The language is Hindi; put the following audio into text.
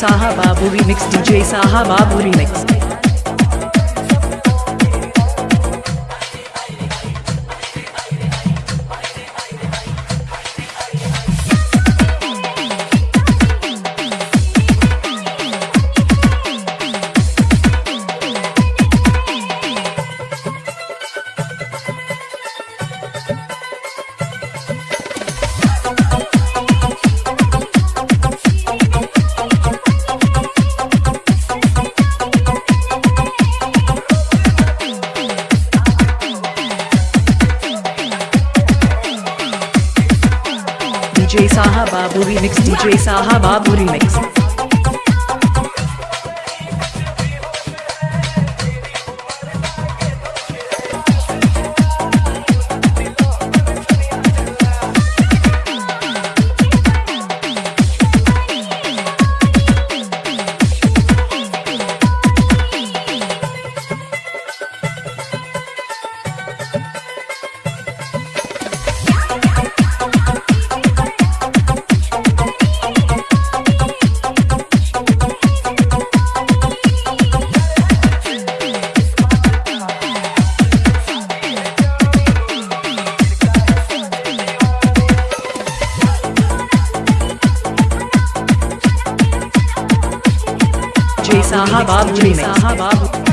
साहब Babu remix DJ Saheb Babu remix DJ Saha Babu remix DJ Saha Babu remix साहब आप जी साहब। आप